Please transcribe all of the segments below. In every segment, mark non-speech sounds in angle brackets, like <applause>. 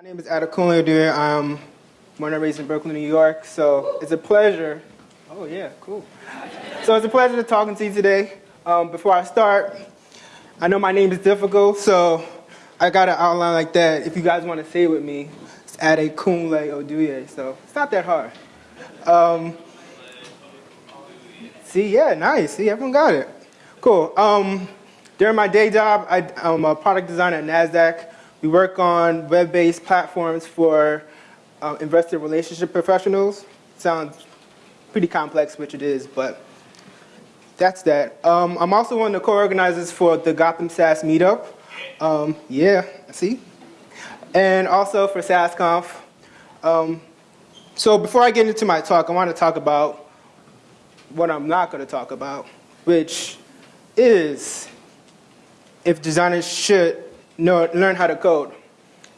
My name is Adekunle Odue. I'm born and raised in Brooklyn, New York. So it's a pleasure. Oh yeah, cool. So it's a pleasure to talking to you today. Um, before I start, I know my name is difficult, so I got an outline like that. If you guys want to say it with me, it's Adekunle Odue. So it's not that hard. Um, see, yeah, nice. See, everyone got it. Cool. Um, during my day job, I, I'm a product designer at NASDAQ. We work on web-based platforms for uh, investor relationship professionals. Sounds pretty complex, which it is, but that's that. Um, I'm also one of the co-organizers for the Gotham Sass meetup. Um, yeah, see? And also for SassConf. Um, so before I get into my talk, I want to talk about what I'm not going to talk about, which is if designers should know, learn how to code.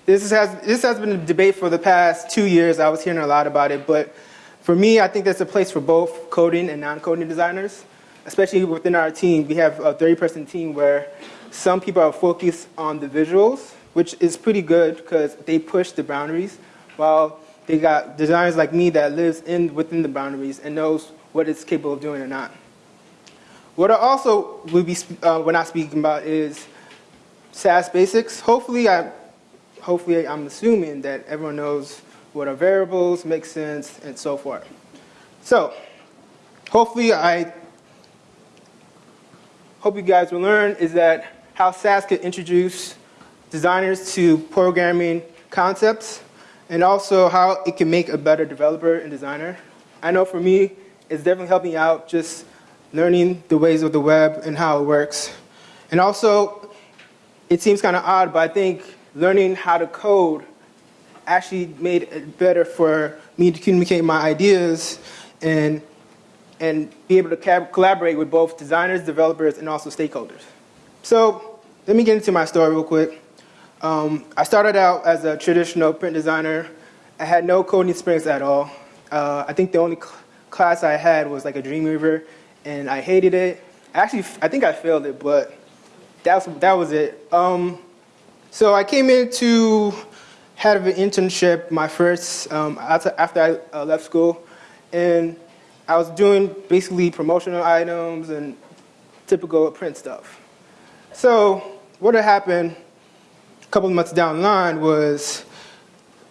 This has, this has been a debate for the past two years. I was hearing a lot about it, but for me, I think there's a place for both coding and non-coding designers, especially within our team. We have a 30-person team where some people are focused on the visuals, which is pretty good because they push the boundaries, while they got designers like me that lives in within the boundaries and knows what it's capable of doing or not. What I also will be, uh, we're not speaking about is Sass basics. Hopefully, I, hopefully I'm assuming that everyone knows what are variables, make sense, and so forth. So, hopefully I hope you guys will learn is that how Sass could introduce designers to programming concepts and also how it can make a better developer and designer. I know for me, it's definitely helping out just learning the ways of the web and how it works. And also, it seems kind of odd, but I think learning how to code actually made it better for me to communicate my ideas and, and be able to collaborate with both designers, developers, and also stakeholders. So let me get into my story real quick. Um, I started out as a traditional print designer. I had no coding experience at all. Uh, I think the only cl class I had was like a Dreamweaver, and I hated it. Actually, I think I failed it, but that's, that was it. Um, so I came into of an internship my first, um, after, after I uh, left school, and I was doing basically promotional items and typical print stuff. So what had happened a couple of months down the line was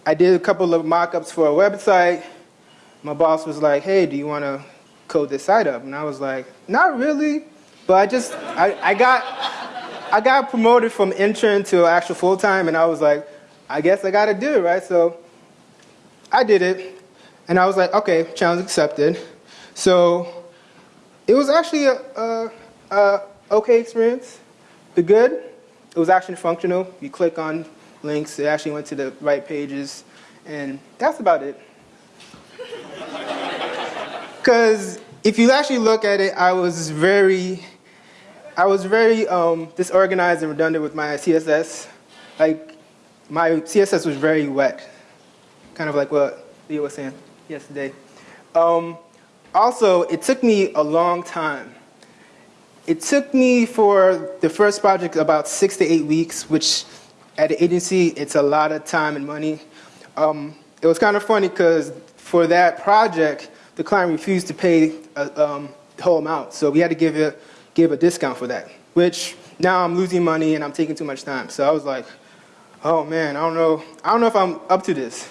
I did a couple of mock-ups for a website. My boss was like, hey, do you want to code this site up? And I was like, not really, but I just, I, I got, I got promoted from intern to actual full-time, and I was like, I guess I got to do it, right? So I did it, and I was like, okay, challenge accepted. So it was actually a, a, a okay experience. The good, it was actually functional. You click on links, it actually went to the right pages, and that's about it. <laughs> Because if you actually look at it, I was very, I was very um, disorganized and redundant with my CSS. Like, my CSS was very wet, kind of like what Leo was saying yesterday. Um, also, it took me a long time. It took me for the first project about six to eight weeks, which at the agency, it's a lot of time and money. Um, it was kind of funny because for that project, the client refused to pay uh, um, the whole amount. So we had to give a, give a discount for that, which now I'm losing money and I'm taking too much time. So I was like, oh man, I don't know, I don't know if I'm up to this.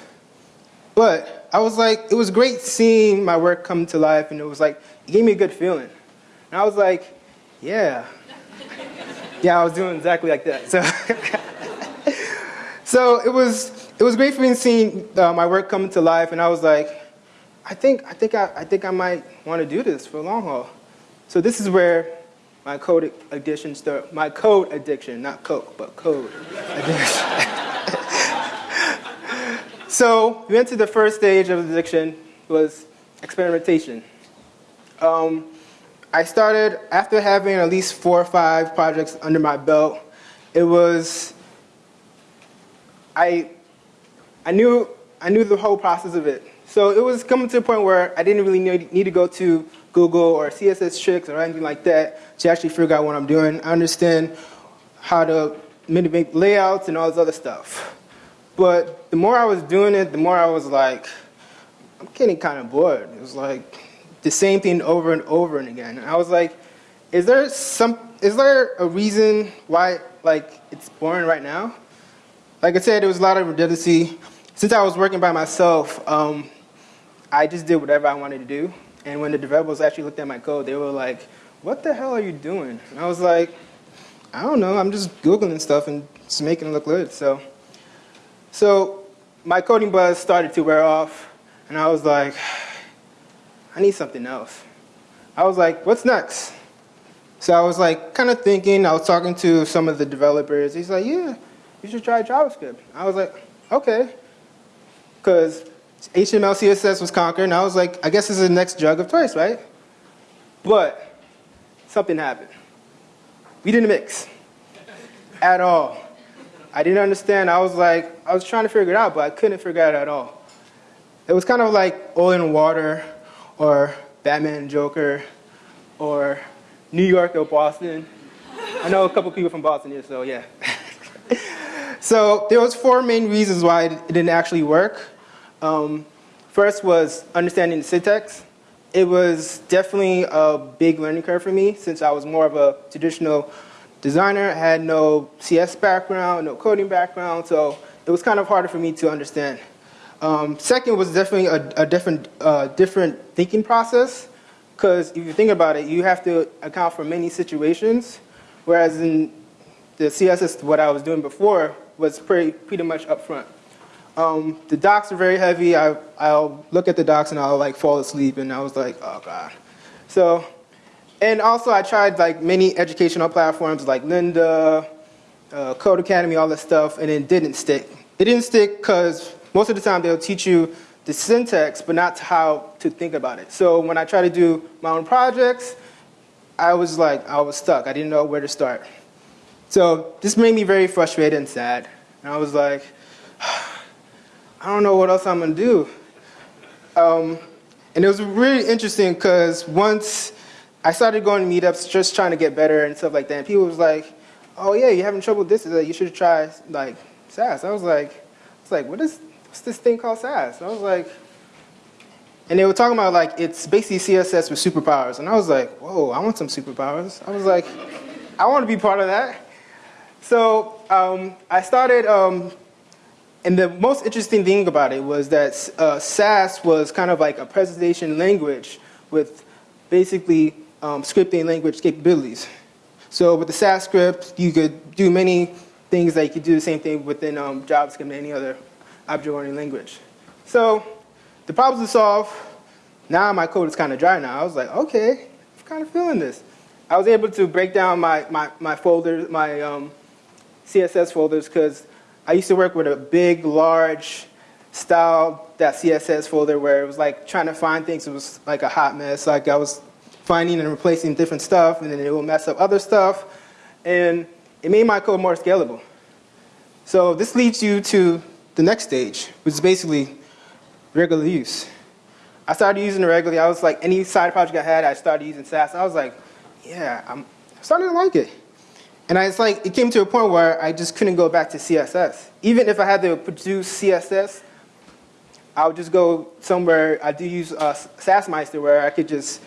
But I was like, it was great seeing my work come to life and it was like, it gave me a good feeling. And I was like, yeah. <laughs> yeah, I was doing exactly like that. So, <laughs> so it was, it was great for me seeing uh, my work come to life and I was like, I think, I think, I, I think I might want to do this for a long haul. So this is where my code addiction start, my code addiction, not coke, but code addiction. <laughs> so we went to the first stage of addiction was experimentation. Um, I started, after having at least four or five projects under my belt, it was, I, I, knew, I knew the whole process of it. So it was coming to a point where I didn't really need, to go to Google or CSS-Tricks or anything like that to actually figure out what I'm doing. I understand how to make layouts and all this other stuff. But the more I was doing it, the more I was like, I'm getting kind of bored. It was like the same thing over and over and again. And I was like, is there some, is there a reason why like it's boring right now? Like I said, there was a lot of redundancy. Since I was working by myself, um, I just did whatever I wanted to do. And when the developers actually looked at my code, they were like, what the hell are you doing? And I was like, I don't know, I'm just Googling stuff and just making it look good. So, so my coding buzz started to wear off, and I was like, <sighs> I need something else. I was like, what's next? So I was like, kind of thinking, I was talking to some of the developers. He's like, yeah, you should try JavaScript. I was like, okay. Because HTML, CSS was conquered, and I was like, I guess this is the next drug of choice, right? But something happened. We didn't mix at all. I didn't understand. I was like, I was trying to figure it out, but I couldn't figure it out at all. It was kind of like oil and water, or Batman and Joker, or New York or Boston. I know a couple people from Boston here, so yeah. <laughs> so there was four main reasons why it didn't actually work. Um, first was understanding the syntax. It was definitely a big learning curve for me since I was more of a traditional designer. I had no CS background, no coding background, so it was kind of harder for me to understand. Um, second was definitely a, a different, uh, different thinking process because if you think about it, you have to account for many situations, whereas in the CSS, what I was doing before was pretty, pretty much upfront. Um, the docs are very heavy. I, I'll look at the docs and I'll like fall asleep and I was like, oh God. So, and also I tried like many educational platforms like Lynda, uh, Codecademy, all that stuff, and it didn't stick. It didn't stick because most of the time they'll teach you the syntax, but not how to think about it. So when I try to do my own projects, I was like, I was stuck. I didn't know where to start. So this made me very frustrated and sad. And I was like, I don't know what else I'm gonna do. Um, and it was really interesting because once I started going to meetups, just trying to get better and stuff like that, and people was like, "Oh yeah, you're having trouble with this? You should try like Sass." I was like, "I was like, what is what's this thing called Sass?" I was like, and they were talking about like it's basically CSS with superpowers, and I was like, "Whoa, I want some superpowers." I was like, "I want to be part of that." So um, I started um, and the most interesting thing about it was that uh, Sass was kind of like a presentation language with basically um, scripting language capabilities. So with the Sass script, you could do many things that you could do the same thing within um, JavaScript and any other object-oriented language. So the problems to solve, now my code is kind of dry now. I was like, okay, I'm kind of feeling this. I was able to break down my, my, my folders, my um, CSS folders, because I used to work with a big, large style that CSS folder where it was like trying to find things. It was like a hot mess. Like I was finding and replacing different stuff, and then it would mess up other stuff. And it made my code more scalable. So this leads you to the next stage, which is basically regular use. I started using it regularly. I was like, any side project I had, I started using Sass. I was like, yeah, I'm starting to like it. And I, it's like, it came to a point where I just couldn't go back to CSS. Even if I had to produce CSS, I would just go somewhere, I do use uh, Sassmeister where I could just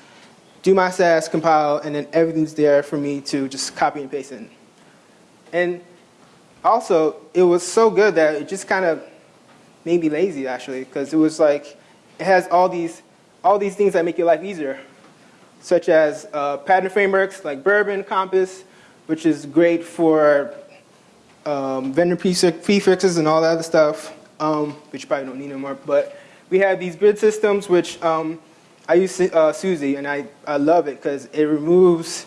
do my Sass, compile, and then everything's there for me to just copy and paste in. And also, it was so good that it just kind of made me lazy actually, because it was like, it has all these, all these things that make your life easier, such as uh, pattern frameworks like Bourbon, Compass, which is great for um, vendor prefixes and all that other stuff, um, which you probably don't need anymore. But we have these grid systems, which um, I use uh, Susy, and I, I love it because it removes,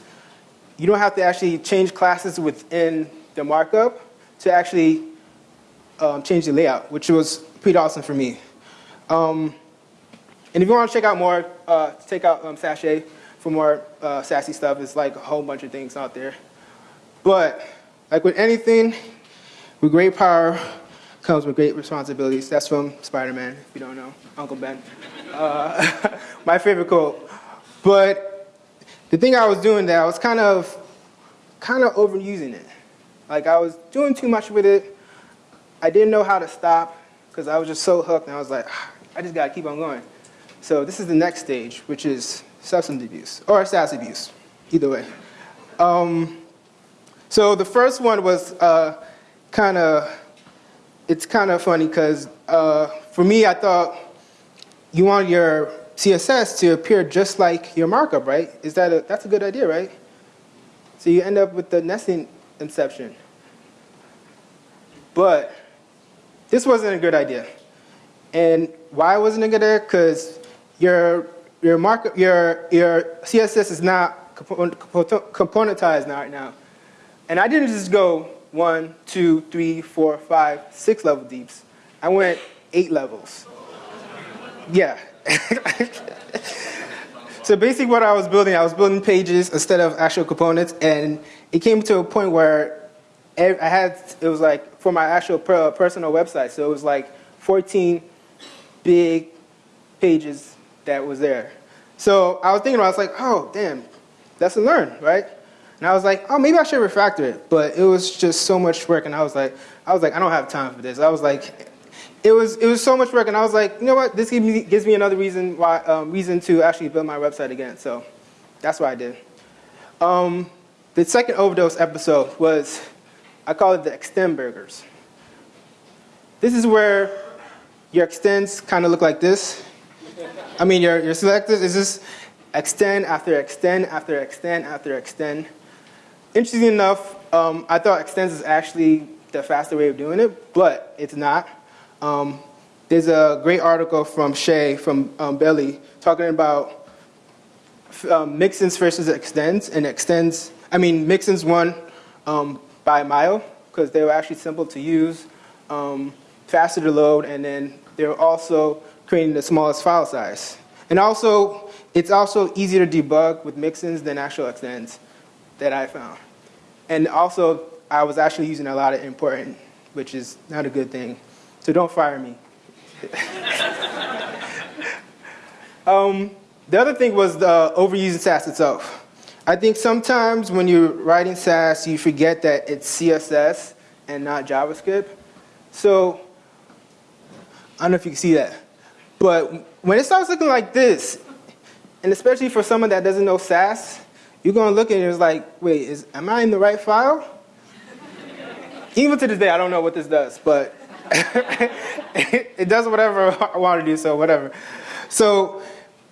you don't have to actually change classes within the markup to actually um, change the layout, which was pretty awesome for me. Um, and if you want to check out more, uh, out um, Sashay for more uh, sassy stuff. It's like a whole bunch of things out there. But like with anything, with great power comes with great responsibilities. That's from Spider-Man, if you don't know, Uncle Ben. Uh, <laughs> my favorite quote. But the thing I was doing there, I was kind of, kind of overusing it. Like I was doing too much with it. I didn't know how to stop because I was just so hooked and I was like, "Ah, I just gotta keep on going. So this is the next stage, which is substance abuse or Sass abuse, either way. Um, so the first one was uh, kind of, it's kind of funny because uh, for me, I thought you want your CSS to appear just like your markup, right? Is that a, that's a good idea, right? So you end up with the nesting inception. But this wasn't a good idea. And why wasn't it a good idea? Because your, your, markup, your, your CSS is not componentized now right now. And I didn't just go one, two, three, four, five, six level deeps. I went eight levels. Yeah. <laughs> so basically what I was building, I was building pages instead of actual components, and it came to a point where I had, it was like for my actual personal website, so it was like 14 big pages that was there. So I was thinking, I was like, oh, damn, that's lesson learned, right? And I was like, oh, maybe I should refactor it. But it was just so much work, and I was like, I was like, I don't have time for this. I was like, it was it was so much work, and I was like, you know what? This gives me, gives me another reason why um, reason to actually build my website again. So that's what I did. Um, the second overdose episode was I call it the extend burgers. This is where your extends kind of look like this. I mean, your, your selectors is just extend after extend after extend after extend. Interesting enough, um, I thought extends is actually the faster way of doing it, but it's not. Um, there's a great article from Shay from um, Belly talking about um, mixins versus extends, and extends, I mean, mixins won um, by a mile because they were actually simple to use, um, faster to load, and then they were also creating the smallest file size. And also, it's also easier to debug with mixins than actual extends that I found. And also, I was actually using a lot of important, which is not a good thing. So don't fire me. <laughs> um, the other thing was the overusing Sass itself. I think sometimes when you're writing Sass, you forget that it's CSS and not JavaScript. So I don't know if you can see that. But when it starts looking like this, and especially for someone that doesn't know Sass, you're going to look at it and it's like, wait, is, am I in the right file? Even to this day, I don't know what this does, but <laughs> it does whatever <laughs> I want to do, so whatever. So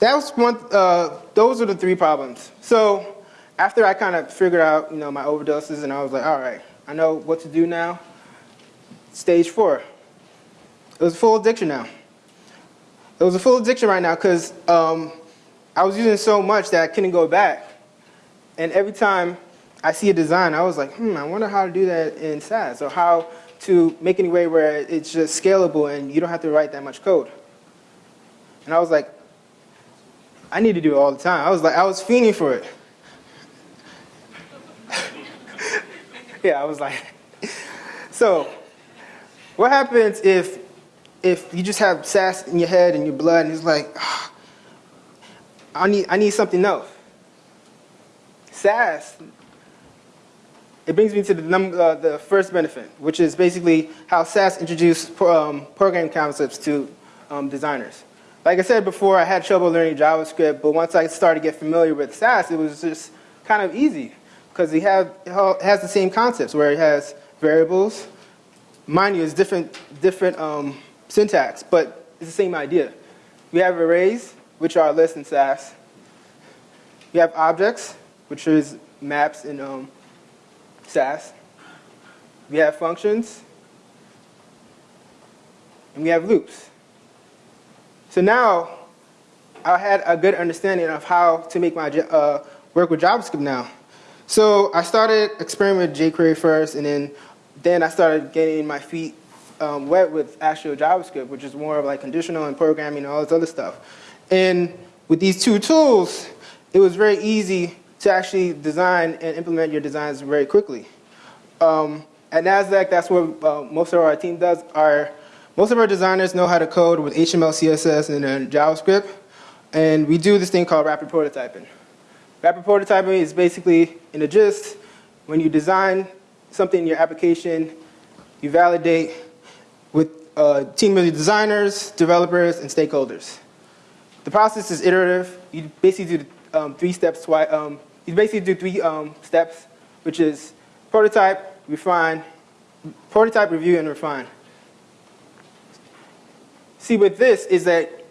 that was one, uh, those are the three problems. So after I kind of figured out, you know, my overdoses, and I was like, all right, I know what to do now. Stage four. It was full addiction now. It was a full addiction right now because um, I was using so much that I couldn't go back. And every time I see a design, I was like, hmm, I wonder how to do that in Sass, or how to make any way where it's just scalable and you don't have to write that much code. And I was like, I need to do it all the time. I was like, I was fiending for it. <laughs> yeah, I was like, <laughs> so what happens if if you just have Sass in your head and your blood and it's like, oh, I need I need something else. Sass, it brings me to the, number, uh, the first benefit, which is basically how Sass introduced um, programming concepts to um, designers. Like I said before, I had trouble learning JavaScript, but once I started to get familiar with Sass, it was just kind of easy because it, it has the same concepts where it has variables. Mind you, it's different, different um, syntax, but it's the same idea. We have arrays, which are lists in Sass. We have objects, which is maps in um, Sass. We have functions. And we have loops. So now I had a good understanding of how to make my uh, work with JavaScript now. So I started experimenting with jQuery first, and then then I started getting my feet um, wet with actual JavaScript, which is more of like conditional and programming and all this other stuff. And with these two tools, it was very easy to actually design and implement your designs very quickly. Um, at NASDAQ, that's what uh, most of our team does. Our, most of our designers know how to code with HTML, CSS, and then JavaScript. And we do this thing called rapid prototyping. Rapid prototyping is basically, in a gist, when you design something in your application, you validate, with a team of designers, developers, and stakeholders. The process is iterative. You basically do um, three steps. Um, you basically do three um, steps, which is prototype, refine, prototype, review, and refine. See, with this is that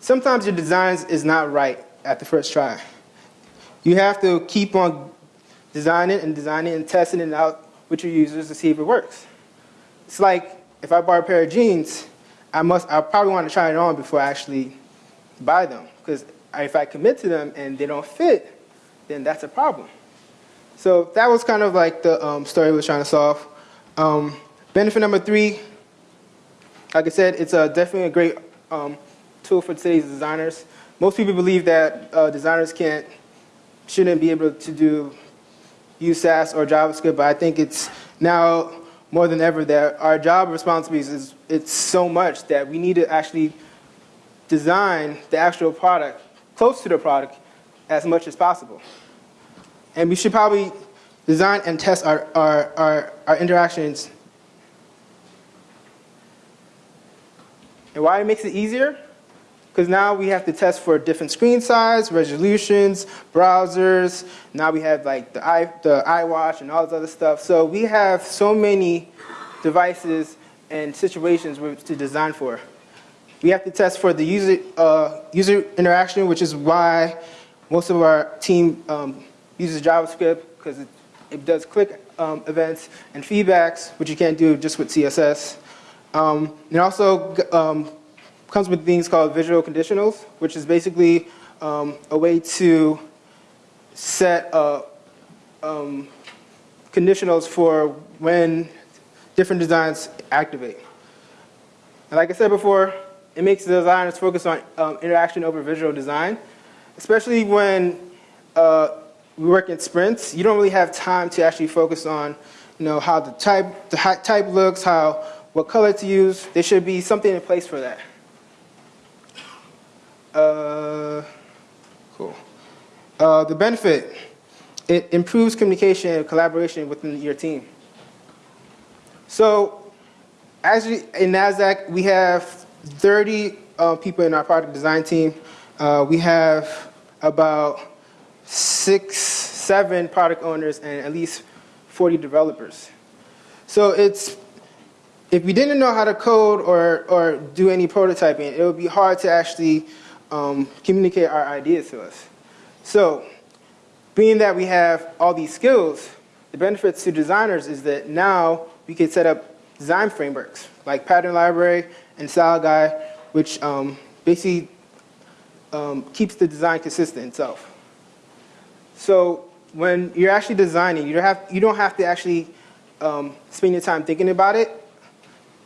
sometimes your designs is not right at the first try. You have to keep on designing and designing and testing it out with your users to see if it works. It's like if I buy a pair of jeans, I must I probably want to try it on before I actually buy them because if I commit to them and they don't fit, then that's a problem. So that was kind of like the um, story we were trying to solve. Um, benefit number three, like I said, it's a, definitely a great um, tool for today's designers. Most people believe that uh, designers can't, shouldn't be able to do use Sass or JavaScript, but I think it's now more than ever that our job responsibilities is it's so much that we need to actually design the actual product close to the product as much as possible. And we should probably design and test our, our, our, our interactions. And why it makes it easier? Because now we have to test for different screen size, resolutions, browsers. Now we have like the, i the iWatch and all this other stuff. So we have so many devices and situations to design for. We have to test for the user, uh, user interaction, which is why most of our team um, uses JavaScript because it, it, does click um, events and feedbacks, which you can't do just with CSS. Um, it also um, comes with things called visual conditionals, which is basically um, a way to set uh, conditionals for when different designs activate. And like I said before, it makes the designers focus on um, interaction over visual design, especially when uh, we work in sprints. You don't really have time to actually focus on, you know, how the type the type looks, how what color to use. There should be something in place for that. Uh, cool. Uh, the benefit, it improves communication and collaboration within your team. So as in NASDAQ, we have 30 uh, people in our product design team. Uh, we have about six, seven product owners and at least 40 developers. So it's, if we didn't know how to code or, or do any prototyping, it would be hard to actually um, communicate our ideas to us. So, being that we have all these skills, the benefits to designers is that now we can set up design frameworks like Pattern Library and Style Guide, which um, basically um, keeps the design consistent itself. So when you're actually designing, you don't have, you don't have to actually um, spend your time thinking about it.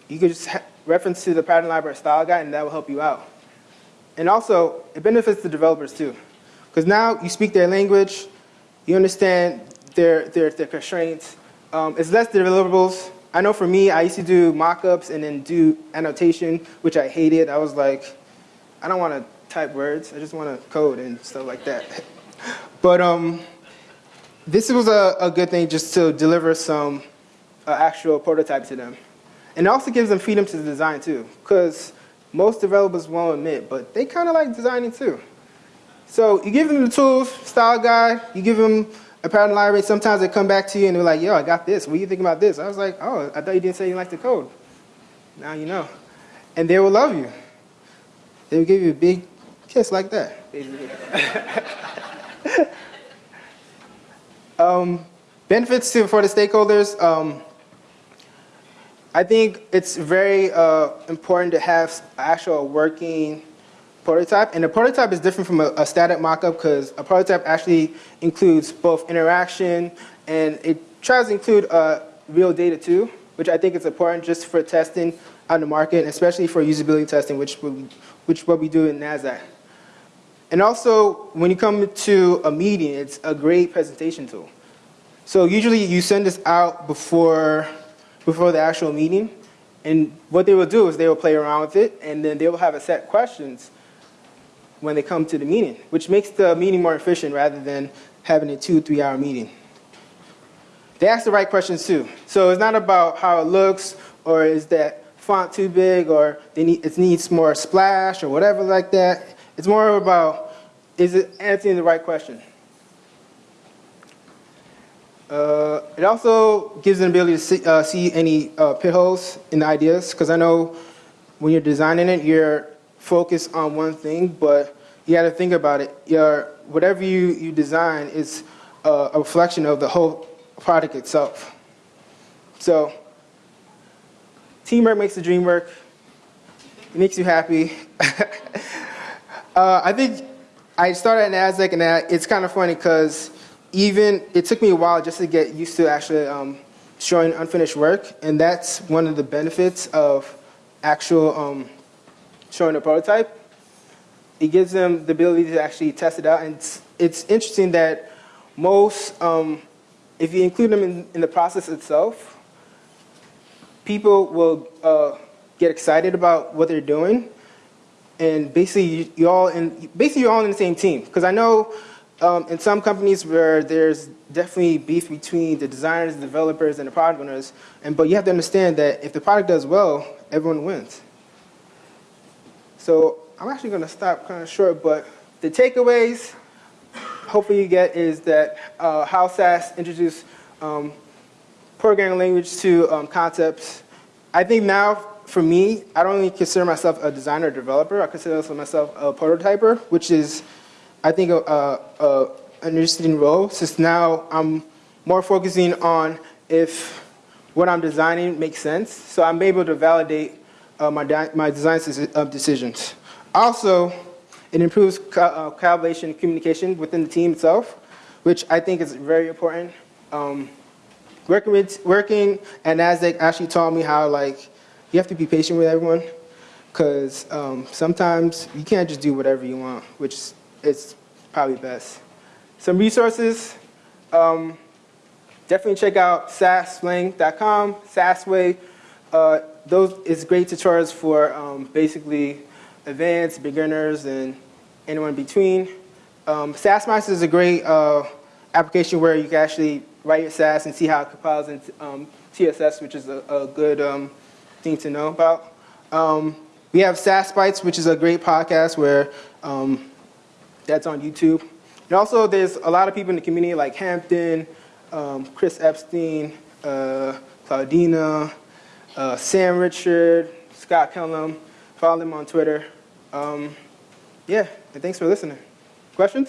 You can just reference to the Pattern Library Style Guide, and that will help you out. And also, it benefits the developers too. Because now you speak their language, you understand their, their, their constraints. Um, it's less deliverables. I know for me, I used to do mockups and then do annotation, which I hated. I was like, I don't want to type words. I just want to code and stuff like that. but um, this was a, a, good thing just to deliver some uh, actual prototype to them. And it also gives them freedom to design too. Because most developers won't admit, but they kind of like designing too. So you give them the tools, style guide, you give them a pattern library. Sometimes they come back to you and they're like, yo, I got this. What do you think about this? I was like, oh, I thought you didn't say you liked the code. Now you know. And they will love you. They will give you a big kiss like that. <laughs> um, benefits to, for the stakeholders. Um, I think it's very uh, important to have actual working prototype. And a prototype is different from a, a static mockup because a prototype actually includes both interaction and it tries to include uh, real data too, which I think is important just for testing on the market, especially for usability testing, which, which what we do in NASDAQ. And also, when you come to a meeting, it's a great presentation tool. So usually you send this out before before the actual meeting. And what they will do is they will play around with it, and then they will have a set questions when they come to the meeting, which makes the meeting more efficient rather than having a two, three hour meeting. They ask the right questions too. So it's not about how it looks or is that font too big or need, it needs more splash or whatever like that. It's more about, is it answering the right question? Uh, it also gives an ability to see, uh, see any uh, pit holes in the ideas, because I know when you're designing it, you're focused on one thing, but you got to think about it. Your, whatever you, you design is uh, a reflection of the whole product itself. So, teamwork makes the dream work. It makes you happy. <laughs> uh, I think I started at NASDAQ, and it's kind of funny because even it took me a while just to get used to actually um, showing unfinished work, and that's one of the benefits of actual um, showing a prototype. It gives them the ability to actually test it out, and it's, it's interesting that most, um, if you include them in, in the process itself, people will uh, get excited about what they're doing, and basically you, all in basically you're all in the same team. Because I know um, in some companies where there's definitely beef between the designers, the developers, and the product owners, and but you have to understand that if the product does well, everyone wins. So I'm actually going to stop kind of short, but the takeaways hopefully you get is that uh, how Sass introduced um, programming language to um, concepts. I think now, for me, I don't even consider myself a designer or developer. I consider myself a prototyper, which is, I think, a, a, a, an interesting role, since now I'm more focusing on if what I'm designing makes sense. So I'm able to validate uh, my, my design deci- decisions. Also, it improves co- uh, collaboration and communication within the team itself, which I think is very important. Um, working with working at Nasdaq actually taught me how like you have to be patient with everyone because um, sometimes you can't just do whatever you want, which is probably best. Some resources. Um, definitely check out sasslang.com, Sassway. Uh, those is great tutorials for um, basically advanced, beginners, and anyone in between. Um, is a great uh, application where you can actually write your Sass and see how it compiles into um, CSS, which is a, a good um, thing to know about. Um, we have Sass Bites, which is a great podcast where um, that's on YouTube. And also, there's a lot of people in the community like Hampton, um, Chris Eppstein, uh, Claudina, uh, Sam Richard, Scott Kellum. Follow them on Twitter. Um, yeah, and thanks for listening. Questions?